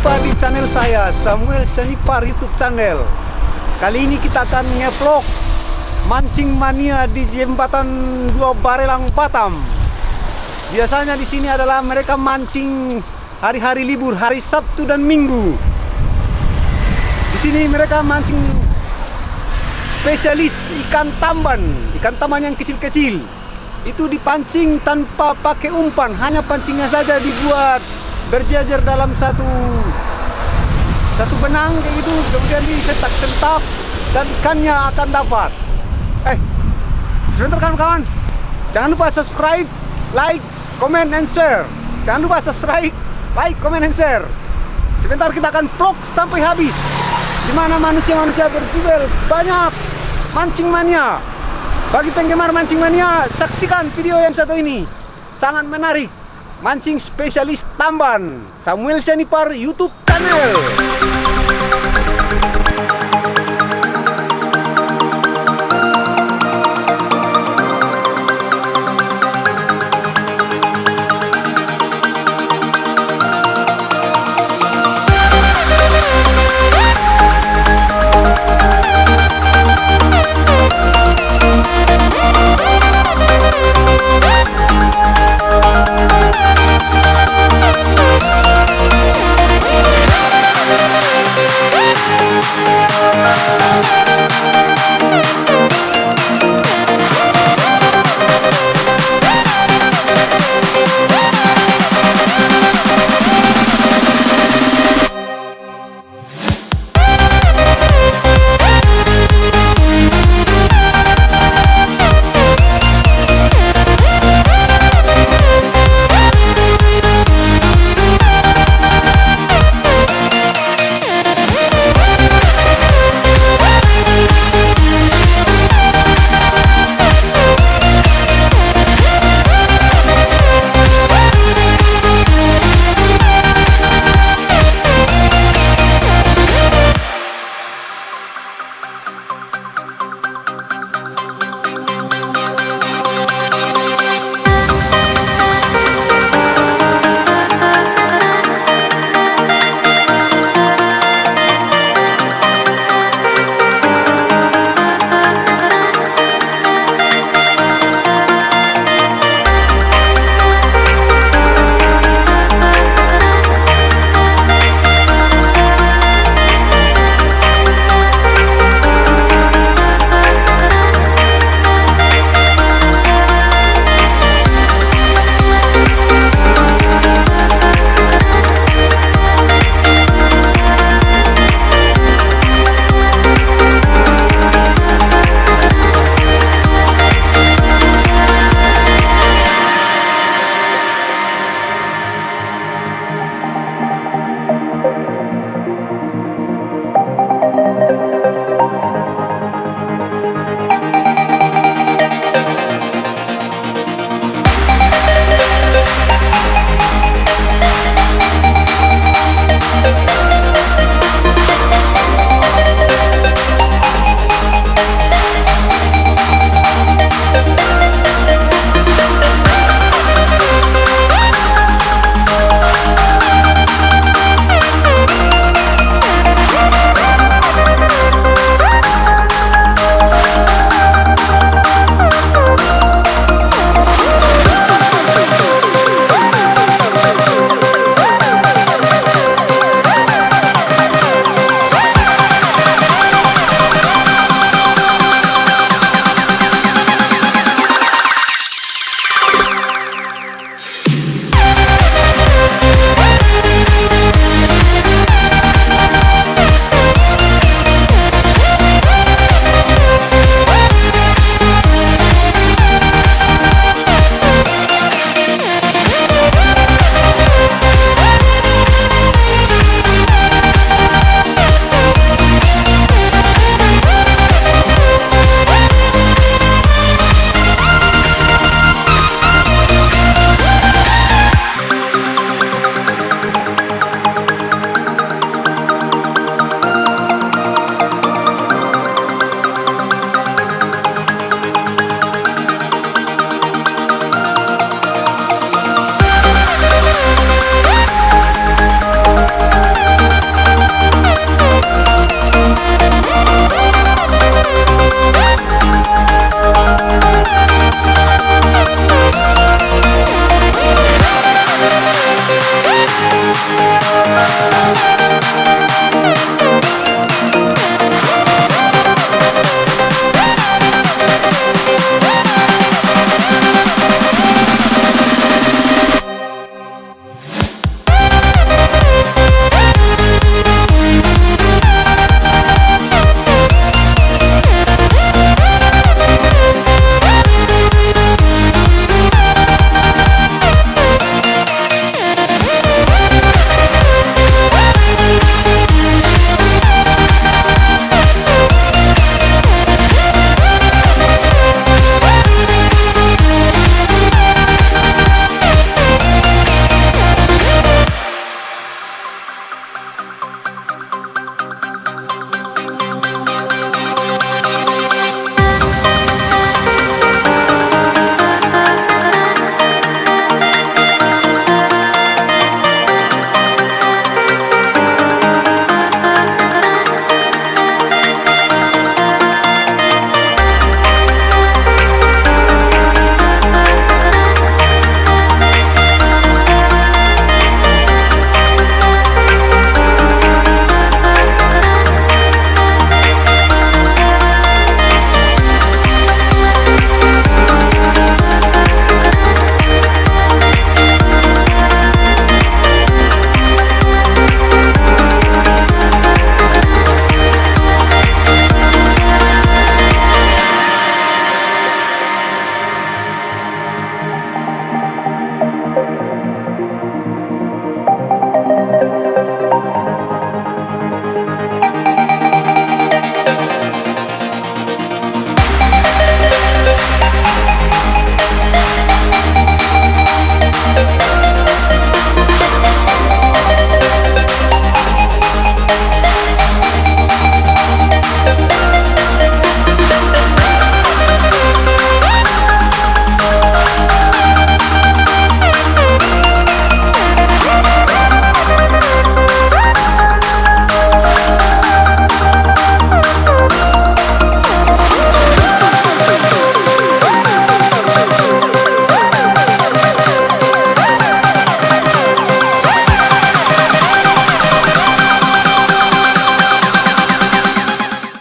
jumpa di channel saya Samuel Senipar YouTube channel. Kali ini kita akan ngevlog mancing mania di jembatan Dua Barelang Batam. Biasanya di sini adalah mereka mancing hari-hari libur, hari Sabtu dan Minggu. Di sini mereka mancing spesialis ikan tamban, ikan tamban yang kecil-kecil. Itu dipancing tanpa pakai umpan, hanya pancingnya saja dibuat berjajar dalam satu satu benang kayak gitu. Kemudian disetak-sentak dan ikannya akan dapat. Eh sebentar kawan-kawan. Jangan lupa subscribe like comment and share. Jangan lupa subscribe like comment and share. Sebentar kita akan vlog sampai habis. Di mana manusia-manusia berjubel banyak mancing mania. Bagi penggemar mancing mania saksikan video yang satu ini. Sangat menarik mancing spesialis tamban Samuel Senipar YouTube channel